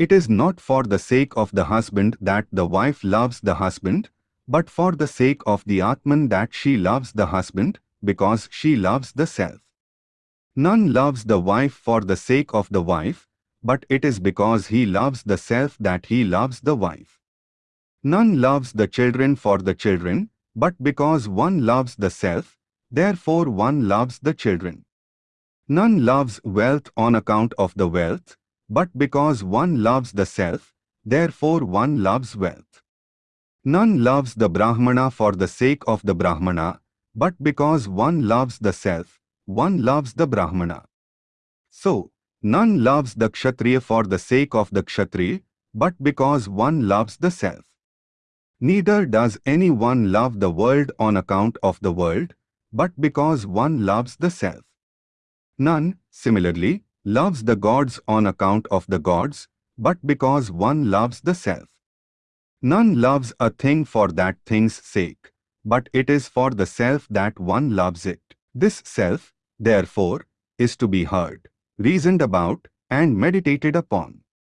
It is not for the sake of the husband that the wife loves the husband, but for the sake of the Atman that she loves the husband, because she loves the self. None loves the wife for the sake of the wife, but it is because he loves the self that he loves the wife. None loves the children for the children, but because one loves the self, therefore one loves the children. None loves wealth on account of the wealth, but because one loves the self, therefore one loves wealth. None loves the Brahmana for the sake of the Brahmana, but because one loves the self, one loves the Brahmana. So, none loves the Kshatriya for the sake of the Kshatriya, but because one loves the self. Neither does anyone love the world on account of the world, but because one loves the self. None, similarly, loves the gods on account of the gods, but because one loves the self. None loves a thing for that thing's sake, but it is for the self that one loves it. This self, therefore, is to be heard, reasoned about, and meditated upon.